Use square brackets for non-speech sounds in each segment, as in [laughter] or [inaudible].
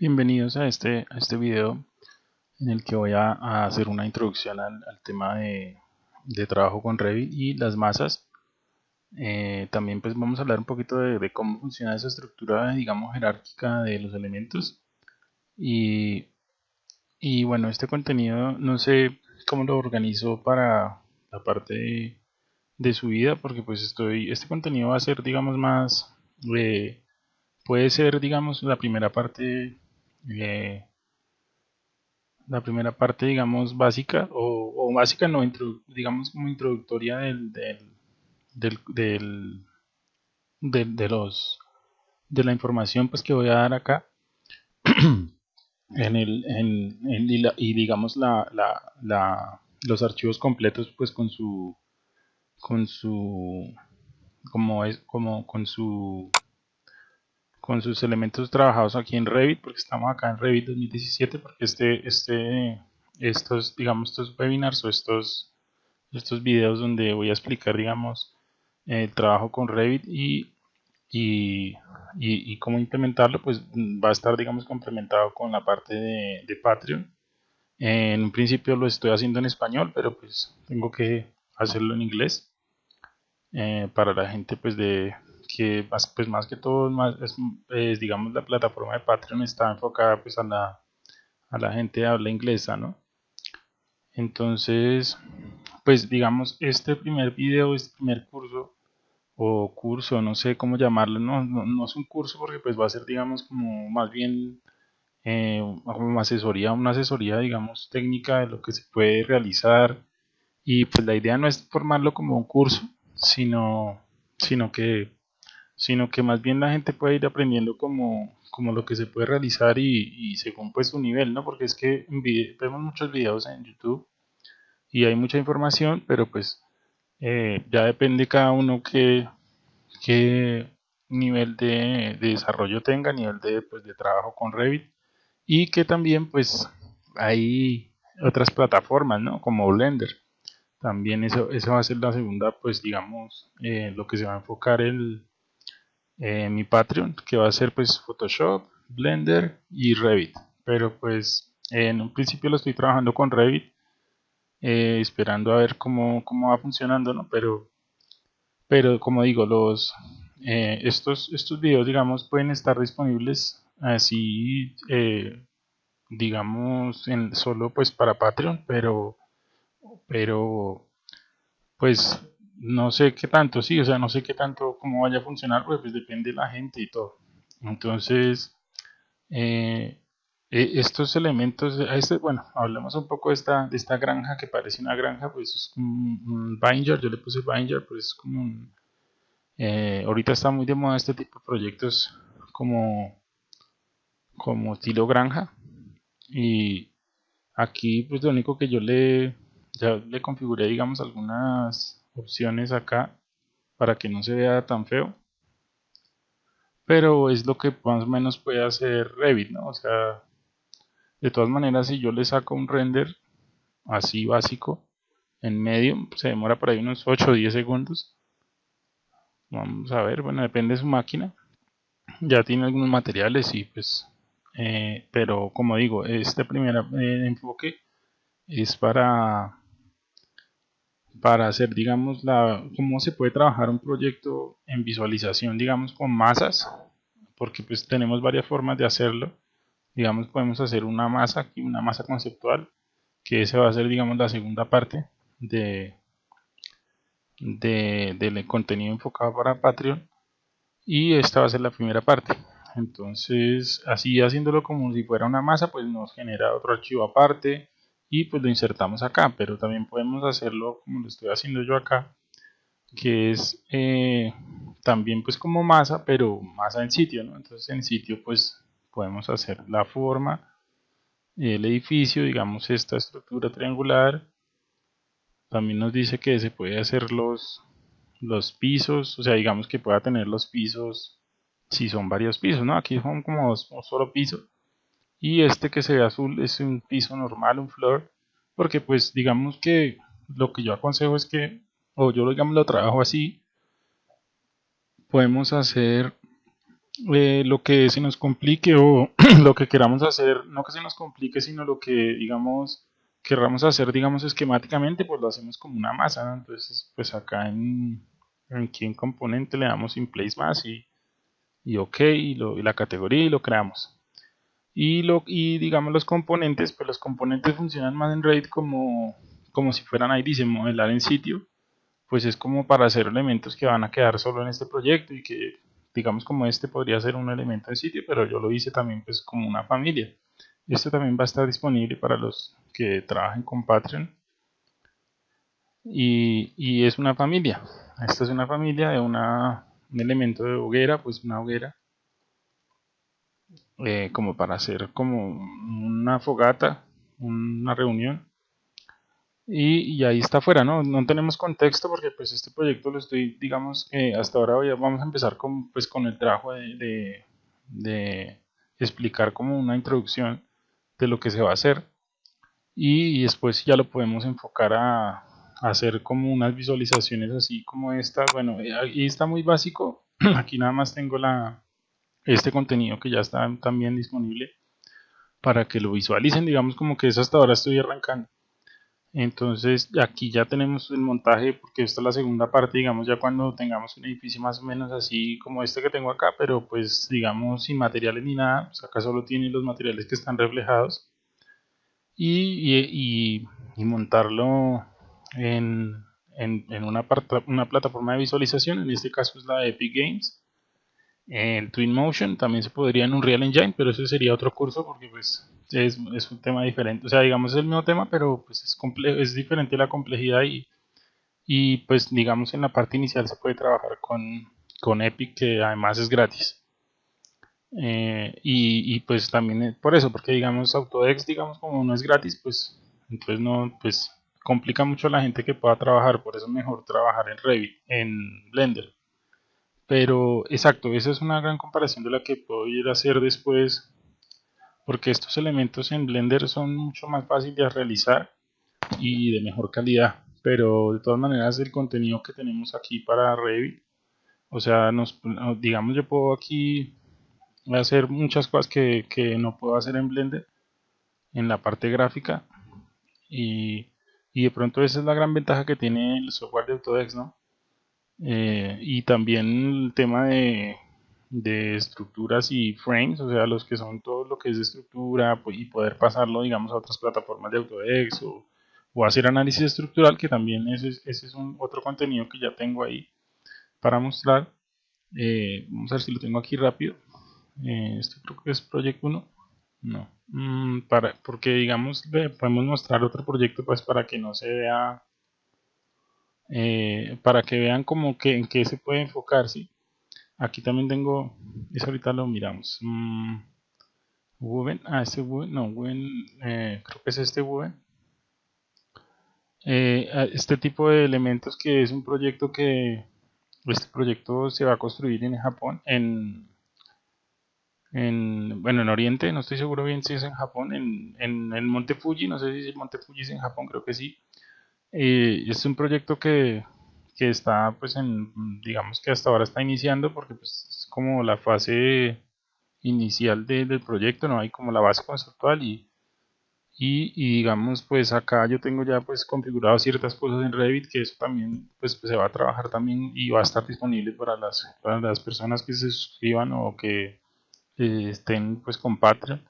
Bienvenidos a este, a este video en el que voy a, hacer una introducción al, tema de, de, trabajo con Revit y las masas. Eh, también pues vamos a hablar un poquito de, de, cómo funciona esa estructura digamos jerárquica de los elementos y, y bueno este contenido no sé cómo lo organizo para la parte de, de subida porque pues estoy este contenido va a ser digamos más eh, puede ser digamos la primera parte eh, la primera parte digamos básica o, básica no digamos como introductoria del, del, del, de los de la información pues que voy a dar acá [clears throat] en el en, y, digamos la, la, la, los archivos completos pues con su con su como es como con su con sus elementos trabajados aquí en Revit porque estamos acá en Revit 2017 porque este este estos digamos estos webinars o estos estos videos donde voy a explicar digamos el trabajo con Revit y y, y, cómo implementarlo pues va a estar digamos complementado con la parte de, Patreon. En un principio lo estoy haciendo en español pero pues tengo que hacerlo en inglés eh, para la gente pues de que más, pues más que todo más, es, digamos la plataforma de Patreon está enfocada pues a la, a la gente de habla inglesa no entonces pues digamos este primer video este primer curso o curso no sé cómo llamarlo no, no, es un curso porque pues va a ser digamos como más bien eh, como asesoría una asesoría digamos técnica de lo que se puede realizar. Y pues la idea no es formarlo como un curso sino sino que sino que más bien la gente puede ir aprendiendo como, como lo que se puede realizar y, según pues su nivel, ¿no? Porque es que vemos muchos videos en YouTube y hay mucha información, pero pues eh, ya depende cada uno qué, qué nivel de, desarrollo tenga, nivel de, pues, de trabajo con Revit y que también pues hay otras plataformas, ¿no? Como Blender. También eso, eso va a ser la segunda, pues digamos, eh, lo que se va a enfocar el, eh, mi Patreon, que va a ser pues Photoshop, Blender y Revit. Pero pues en un principio lo estoy trabajando con Revit, eh, esperando a ver cómo, cómo, va funcionando, ¿no? Pero, pero como digo, los eh, estos, estos videos, digamos, pueden estar disponibles así, digamos, en, solo pues para Patreon, pero, pero pues no sé qué tanto, sí, o sea, no sé qué tanto, cómo vaya a funcionar, pues, depende de la gente y todo. Entonces, eh, e, estos elementos, este, bueno, hablemos un poco de esta, de esta granja que parece una granja, pues es como un, binder, yo le puse binder, pues es como un, eh, ahorita está muy de moda este tipo de proyectos como, como estilo granja, y aquí pues lo único que yo le, ya le configuré, digamos, algunas opciones acá para que no se vea tan feo. Pero es lo que más o menos puede hacer Revit ¿no? o sea de todas maneras si yo le saco un render así básico en medio se demora por ahí unos 8 o 10 segundos. Vamos a ver bueno depende de su máquina. Ya tiene algunos materiales y pues eh, pero como digo este primer eh, enfoque es para para hacer, digamos, la, cómo se puede trabajar un proyecto en visualización, digamos, con masas, porque pues tenemos varias formas de hacerlo. Digamos, podemos hacer una masa aquí, una masa conceptual, que esa va a ser, digamos, la segunda parte de, de, del contenido enfocado para Patreon. Y esta va a ser la primera parte. Entonces, así haciéndolo como si fuera una masa, pues nos genera otro archivo aparte y pues lo insertamos acá pero también podemos hacerlo como lo estoy haciendo yo acá que es eh, también pues como masa pero masa en sitio ¿no? entonces en sitio pues podemos hacer la forma el edificio digamos esta estructura triangular. También nos dice que se puede hacer los los pisos o sea digamos que pueda tener los pisos si son varios pisos no aquí son como dos, un solo piso y este que se ve azul es un piso normal, un floor, porque pues digamos que lo que yo aconsejo es que, o yo digamos lo trabajo así, podemos hacer eh, lo que se nos complique o [clears throat] lo que queramos hacer, no que se nos complique, sino lo que, digamos, querramos hacer, digamos, esquemáticamente, pues lo hacemos como una masa, Entonces, pues acá en, aquí en componente le damos in place más y, y ok, y, la categoría y lo creamos. Y, lo, digamos los componentes, pues los componentes funcionan más en Revit como, como si fueran ahí, dice modelar en sitio, pues es como para hacer elementos que van a quedar solo en este proyecto y que digamos como este podría ser un elemento en sitio, pero yo lo hice también pues como una familia. Esto también va a estar disponible para los que trabajen con Patreon. Y, y es una familia. Esta es una familia de una, un elemento de hoguera, pues una hoguera. Eh, como para hacer como una fogata, una reunión. Y, ahí está afuera, ¿no? No tenemos contexto porque pues este proyecto lo estoy, digamos, eh, hasta ahora vamos a empezar con, pues, con el trabajo de, de, explicar como una introducción de lo que se va a hacer. Y, después ya lo podemos enfocar a, hacer como unas visualizaciones así como esta, bueno, ahí está muy básico, [clears throat] aquí nada más tengo la, este contenido que ya está también disponible para que lo visualicen, digamos como que es hasta ahora estoy arrancando. Entonces aquí ya tenemos el montaje porque esta es la segunda parte digamos ya cuando tengamos un edificio más o menos así como este que tengo acá pero pues digamos sin materiales ni nada pues acá solo tiene los materiales que están reflejados. Y, montarlo en, una, una plataforma de visualización en este caso es la de Epic Games el Twinmotion también se podría en un Real Engine pero ese sería otro curso porque pues es, un tema diferente. O sea, digamos es el mismo tema, pero pues es, es diferente la complejidad y, y pues digamos en la parte inicial se puede trabajar con, con Epic que además es gratis. Eh, y, y, pues también por eso, porque digamos Autodex, digamos como no es gratis, pues entonces no, pues complica mucho a la gente que pueda trabajar, por eso es mejor trabajar en Revit, en Blender. Pero exacto, esa es una gran comparación de la que puedo ir a hacer después porque estos elementos en Blender son mucho más fáciles de realizar y de mejor calidad pero de todas maneras el contenido que tenemos aquí para Revit o sea, nos, digamos yo puedo aquí hacer muchas cosas que, no puedo hacer en Blender en la parte gráfica y, de pronto esa es la gran ventaja que tiene el software de Autodesk ¿no? Eh, y también el tema de de estructuras y frames, o sea, los que son todo lo que es estructura pues, y poder pasarlo, digamos, a otras plataformas de Autodesk o, o hacer análisis estructural, que también ese, ese es un otro contenido que ya tengo ahí para mostrar. Eh, vamos a ver si lo tengo aquí rápido. Eh, esto creo que es proyecto 1. No, mm, para, porque digamos, podemos mostrar otro proyecto pues para que no se vea, eh, para que vean como que en qué se puede enfocar, ¿sí? Aquí también tengo, eso ahorita lo miramos. Mm, ah, este Woven, no, Woven, eh, creo que es este Woven. Eh, este tipo de elementos que es un proyecto que, este proyecto se va a construir en Japón, en, en, bueno, en Oriente, no estoy seguro bien si es en Japón, en, en el Monte Fuji, no sé si el Monte Fuji es en Japón, creo que sí. Eh, es un proyecto que que está pues en, digamos que hasta ahora está iniciando porque pues es como la fase inicial del proyecto, no hay como la base conceptual y, y, digamos pues acá yo tengo ya pues configurado ciertas cosas en Revit que eso también pues, se va a trabajar también y va a estar disponible para las, para las personas que se suscriban o que eh, estén pues con Patreon.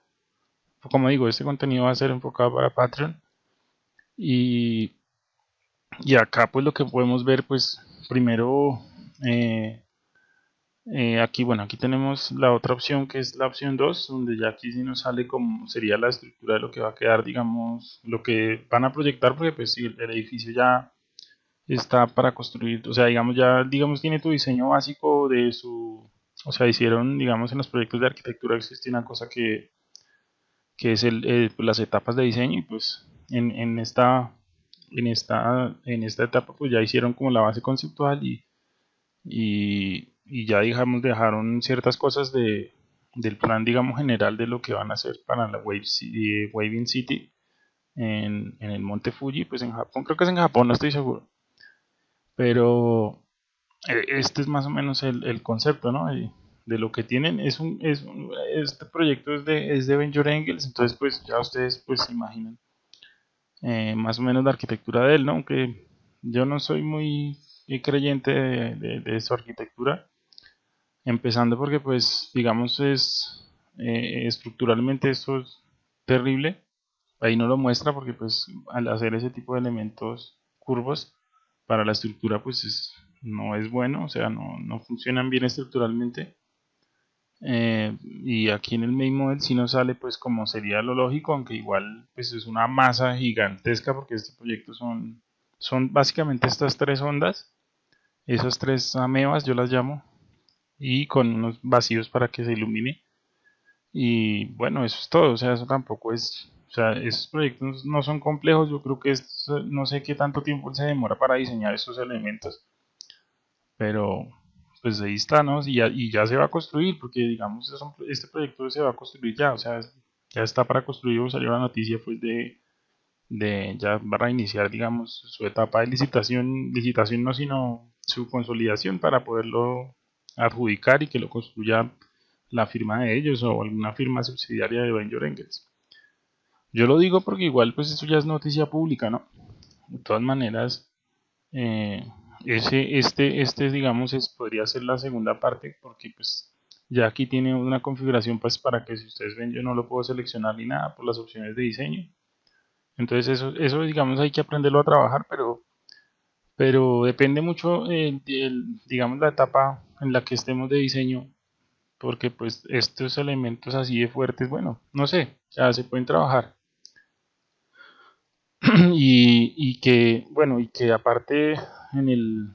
Como digo este contenido va a ser enfocado para Patreon y y acá pues lo que podemos ver pues primero eh, eh, aquí bueno aquí tenemos la otra opción que es la opción 2 donde ya aquí sí nos sale como sería la estructura de lo que va a quedar digamos lo que van a proyectar porque pues si el, edificio ya está para construir. O sea digamos ya digamos tiene tu diseño básico de su o sea hicieron digamos en los proyectos de arquitectura existe una cosa que que es el, eh, pues, las etapas de diseño y pues en, en esta en esta, en esta etapa pues ya hicieron como la base conceptual y, y, ya digamos dejaron ciertas cosas de, del plan digamos general de lo que van a hacer para la Wave City, Waving City en, en, el monte Fuji, pues en Japón, creo que es en Japón, no estoy seguro. Pero e, este es más o menos el, el concepto, ¿no? de lo que tienen es un, es este proyecto es de, es de Angels entonces pues ya ustedes pues se imaginan eh, más o menos la arquitectura de él ¿no? aunque yo no soy muy creyente de, su arquitectura empezando porque pues digamos es eh, estructuralmente esto es terrible ahí no lo muestra porque pues al hacer ese tipo de elementos curvos para la estructura pues no es bueno o sea no, no funcionan bien estructuralmente eh, y aquí en el main model si no sale pues como sería lo lógico aunque igual pues es una masa gigantesca porque este proyecto son son básicamente estas tres ondas. Esas tres amebas yo las llamo y con unos vacíos para que se ilumine. Y bueno eso es todo o sea eso tampoco es o sea esos proyectos no son complejos yo creo que es, no sé qué tanto tiempo se demora para diseñar esos elementos. Pero pues ahí está, ¿no? Y ya, y ya se va a construir, porque digamos, este proyecto se va a construir ya, o sea, ya está para construir, salió la noticia pues de, de ya va a iniciar, digamos, su etapa de licitación, licitación no, sino su consolidación para poderlo adjudicar y que lo construya la firma de ellos o alguna firma subsidiaria de Venture Engels. Yo lo digo porque igual pues eso ya es noticia pública, ¿no? De todas maneras, eh, ese, este, este digamos es, podría ser la segunda parte porque pues ya aquí tiene una configuración pues para que si ustedes ven yo no lo puedo seleccionar ni nada por las opciones de diseño. Entonces eso, eso digamos hay que aprenderlo a trabajar pero pero depende mucho eh, digamos la etapa en la que estemos de diseño porque pues estos elementos así de fuertes bueno no sé ya se pueden trabajar [clears throat] y, que bueno y que aparte en, el,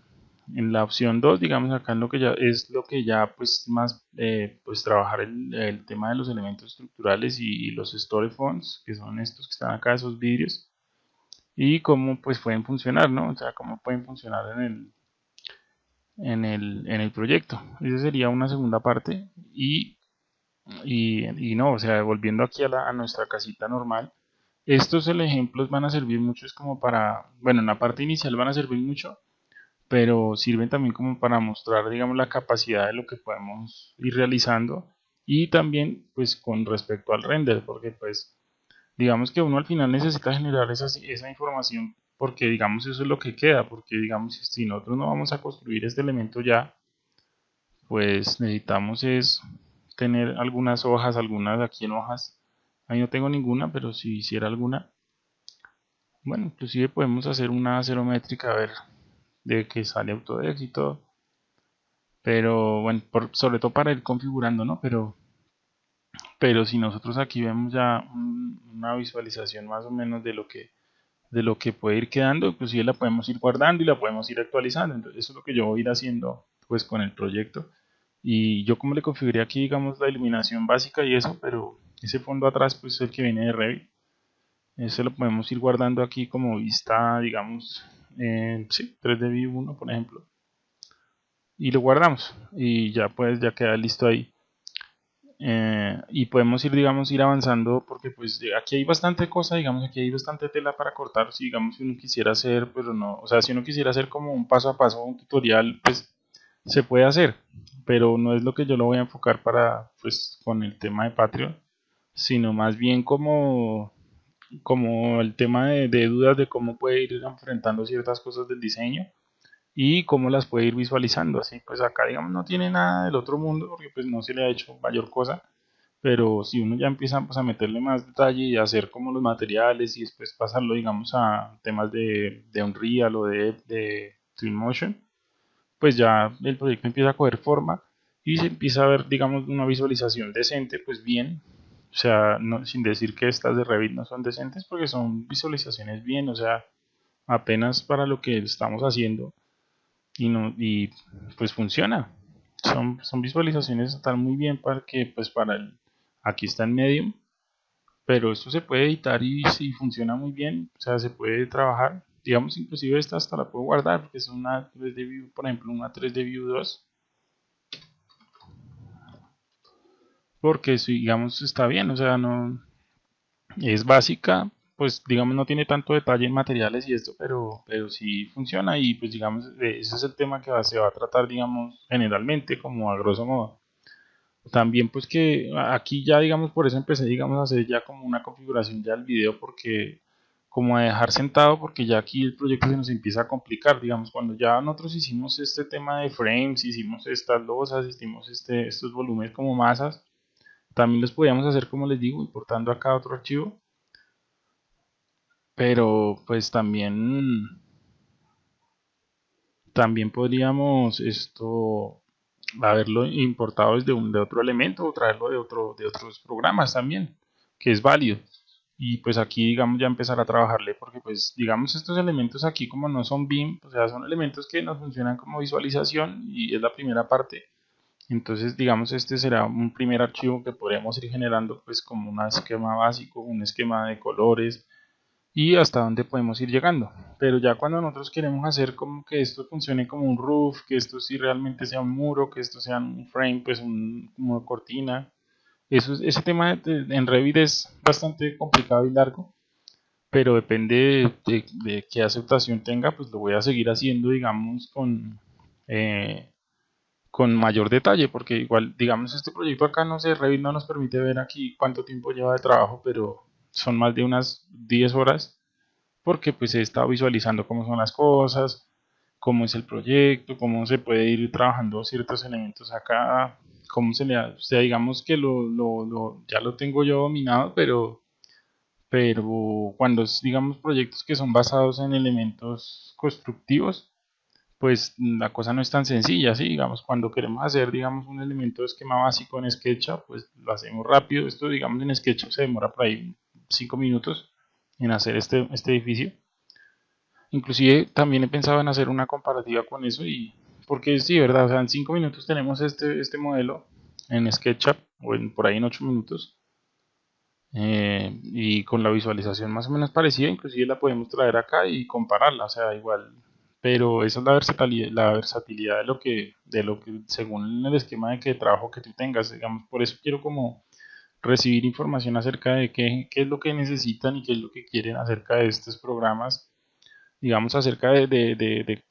en la opción 2, digamos acá en lo que ya es lo que ya pues más eh, pues trabajar el, el, tema de los elementos estructurales y, los story fonts, que son estos que están acá, esos vídeos, y cómo pues pueden funcionar, ¿no? O sea, cómo pueden funcionar en el, en el, en el proyecto. Esa sería una segunda parte y, y, y no, o sea, volviendo aquí a, la, a nuestra casita normal, estos ejemplos van a servir mucho, es como para, bueno, en la parte inicial van a servir mucho, pero sirven también como para mostrar, digamos, la capacidad de lo que podemos ir realizando y también, pues, con respecto al render, porque, pues, digamos que uno al final necesita generar esa, información porque, digamos, eso es lo que queda, porque, digamos, si nosotros no vamos a construir este elemento ya, pues necesitamos es tener algunas hojas, algunas aquí en hojas, Ahí no tengo ninguna, pero si hiciera alguna, bueno, inclusive podemos hacer una métrica a ver de que sale Autodesk y todo. Pero bueno, sobre todo para ir configurando, ¿no? Pero, pero si nosotros aquí vemos ya una visualización más o menos de lo que de lo que puede ir quedando, inclusive la podemos ir guardando y la podemos ir actualizando. Entonces eso es lo que yo voy a ir haciendo pues con el proyecto. Y yo como le configuré aquí, digamos, la iluminación básica y eso, pero ese fondo atrás pues es el que viene de Revit. Ese lo podemos ir guardando aquí como vista digamos sí, 3D View 1 por ejemplo. Y lo guardamos y ya pues ya queda listo ahí. Eh, y podemos ir digamos ir avanzando porque pues aquí hay bastante cosa digamos aquí hay bastante tela para cortar. Si digamos si uno quisiera hacer pero no o sea si uno quisiera hacer como un paso a paso un tutorial pues se puede hacer pero no es lo que yo lo voy a enfocar para pues con el tema de Patreon sino más bien como, como el tema de, dudas de cómo puede ir enfrentando ciertas cosas del diseño y cómo las puede ir visualizando. Así pues acá digamos no tiene nada del otro mundo porque pues no se le ha hecho mayor cosa, pero si uno ya empieza pues, a meterle más detalle y hacer como los materiales y después pasarlo digamos a temas de, de Unreal o de, de Twinmotion, pues ya el proyecto empieza a coger forma y se empieza a ver digamos una visualización decente, pues bien, o sea, sin decir que estas de Revit no son decentes porque son visualizaciones bien, o sea, apenas para lo que estamos haciendo y, no, y pues funciona. Son, son visualizaciones están muy bien para que pues para el aquí está en Medium, pero esto se puede editar y si funciona muy bien, o sea, se puede trabajar. Digamos, inclusive esta hasta la puedo guardar porque es una 3D View, por ejemplo, una 3D View 2 porque digamos está bien, o sea, no es básica, pues digamos no tiene tanto detalle en materiales y esto, pero, pero sí funciona y pues digamos ese es el tema que se va a tratar digamos generalmente como a grosso modo. también pues que aquí ya digamos por eso empecé digamos a hacer ya como una configuración ya del video porque como a dejar sentado porque ya aquí el proyecto se nos empieza a complicar. Digamos cuando ya nosotros hicimos este tema de frames hicimos estas losas hicimos este, estos volúmenes como masas también los podíamos hacer como les digo importando acá otro archivo. Pero pues también también podríamos esto haberlo importado desde un de otro elemento o traerlo de otro de otros programas también que es válido y pues aquí digamos ya empezar a trabajarle porque pues digamos estos elementos aquí como no son BIM o sea son elementos que nos funcionan como visualización y es la primera parte entonces digamos este será un primer archivo que podríamos ir generando pues como un esquema básico un esquema de colores y hasta dónde podemos ir llegando. Pero ya cuando nosotros queremos hacer como que esto funcione como un roof, que esto sí realmente sea un muro, que esto sea un frame, pues un, como cortina, eso, ese tema en Revit es bastante complicado y largo, pero depende de, qué aceptación tenga, pues lo voy a seguir haciendo, digamos, con, eh, con mayor detalle, porque igual, digamos, este proyecto acá, no sé, Revit no nos permite ver aquí cuánto tiempo lleva de trabajo, pero son más de unas 10 horas porque pues he estado visualizando cómo son las cosas, cómo es el proyecto, cómo se puede ir trabajando ciertos elementos acá, cómo se le da, o sea, digamos que lo, lo, ya lo tengo yo dominado, pero, pero cuando digamos proyectos que son basados en elementos constructivos, pues la cosa no es tan sencilla, ¿sí? Digamos, cuando queremos hacer, digamos, un elemento de esquema básico en SketchUp, pues lo hacemos rápido. Esto, digamos, en SketchUp se demora por ahí 5 minutos en hacer este, este edificio. Inclusive también he pensado en hacer una comparativa con eso y porque sí, verdad, o sea, en 5 minutos tenemos este, este modelo en SketchUp o en, por ahí en 8 minutos. Eh, y con la visualización más o menos parecida, inclusive la podemos traer acá y compararla, o sea, igual. Pero esa es la versatilidad, la versatilidad de lo que, de lo que según el esquema de que trabajo que tú tengas, digamos, por eso quiero como recibir información acerca de qué, qué es lo que necesitan y qué es lo que quieren acerca de estos programas, digamos, acerca de, de, de, de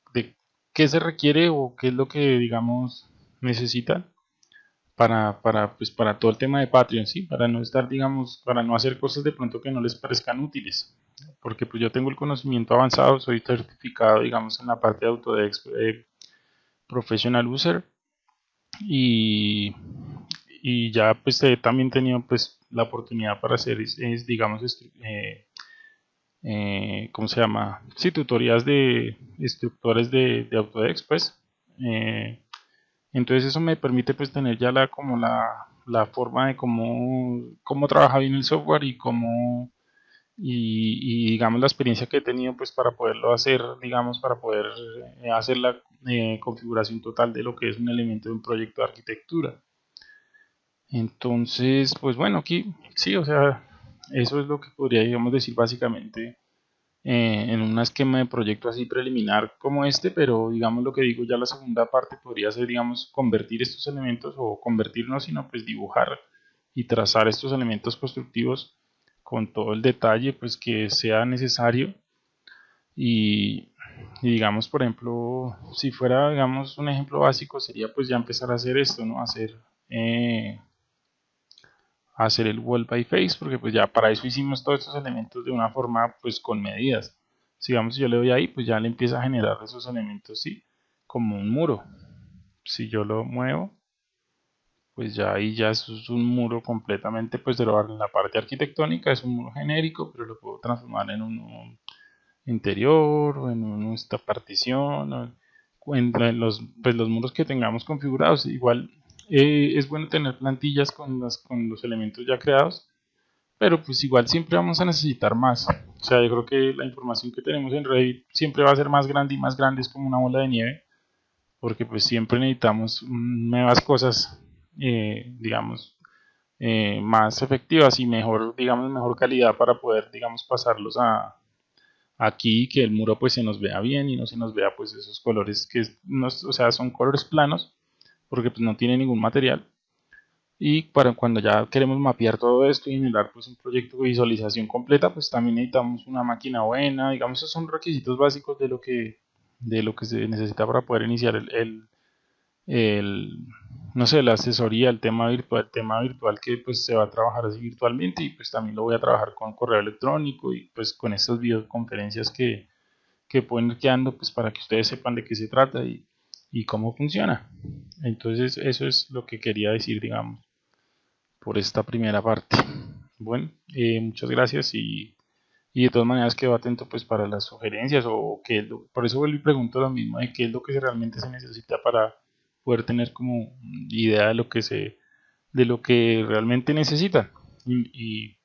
qué se requiere o qué es lo que, digamos, necesitan para, para, pues, para todo el tema de Patreon, ¿sí? Para no estar, digamos, para no hacer cosas de pronto que no les parezcan útiles porque pues yo tengo el conocimiento avanzado, soy certificado, digamos, en la parte de Autodesk eh, Professional User y, y ya pues he también tenido pues la oportunidad para hacer, es, digamos, eh, eh, ¿cómo se llama? Sí, tutorías de instructores de, de Autodesk, pues. Eh, entonces eso me permite pues tener ya la como la, la forma de cómo, cómo trabaja bien el software y cómo y, digamos la experiencia que he tenido pues para poderlo hacer digamos para poder eh, hacer la configuración total de lo que es un elemento de un proyecto de arquitectura entonces pues bueno aquí sí o sea eso es lo que podría digamos decir básicamente eh, en un esquema de proyecto así preliminar como este pero digamos lo que digo ya la segunda parte podría ser digamos convertir estos elementos o convertirnos sino pues dibujar y trazar estos elementos constructivos con todo el detalle pues que sea necesario. Y, digamos por ejemplo si fuera digamos un ejemplo básico sería pues ya empezar a hacer esto no hacer eh, hacer el wall by face porque pues ya para eso hicimos todos estos elementos de una forma pues con medidas si digamos yo le doy ahí pues ya le empieza a generar esos elementos sí como un muro si yo lo muevo pues ya ahí ya es un muro completamente, pues de la parte arquitectónica es un muro genérico, pero lo puedo transformar en un interior o en esta partición o en, los, pues los muros que tengamos configurados. Igual eh, es bueno tener plantillas con, con los elementos ya creados, pero pues igual siempre vamos a necesitar más. O sea, yo creo que la información que tenemos en Revit siempre va a ser más grande y más grande, es como una bola de nieve, porque pues siempre necesitamos nuevas cosas eh, digamos, eh, más efectivas y mejor, digamos, mejor calidad para poder, digamos, pasarlos a aquí que el muro pues se nos vea bien y no se nos vea pues esos colores que, no, o sea, son colores planos porque pues no tiene ningún material. Y para cuando ya queremos mapear todo esto y generar pues un proyecto de visualización completa pues también necesitamos una máquina buena. Digamos esos son requisitos básicos de lo que de lo que se necesita para poder iniciar el, el no sé, la asesoría, el tema virtual, el tema virtual que pues se va a trabajar así virtualmente y pues también lo voy a trabajar con correo electrónico y pues con estas videoconferencias que, que pueden ir quedando pues para que ustedes sepan de qué se trata y, y cómo funciona. Entonces eso es lo que quería decir, digamos, por esta primera parte. Bueno, eh, muchas gracias y, y, de todas maneras quedo atento pues para las sugerencias o qué por eso vuelvo y pregunto lo mismo de qué es lo que realmente se necesita para poder tener como idea de lo que se de lo que realmente necesitan y,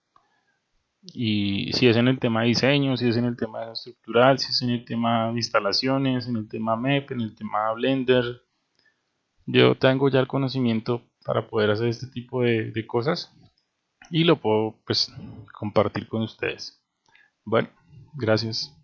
y, si es en el tema de diseño, si es en el tema estructural, si es en el tema de instalaciones, en el tema MEP, en el tema Blender, yo tengo ya el conocimiento para poder hacer este tipo de, de cosas y lo puedo pues compartir con ustedes. Bueno, gracias.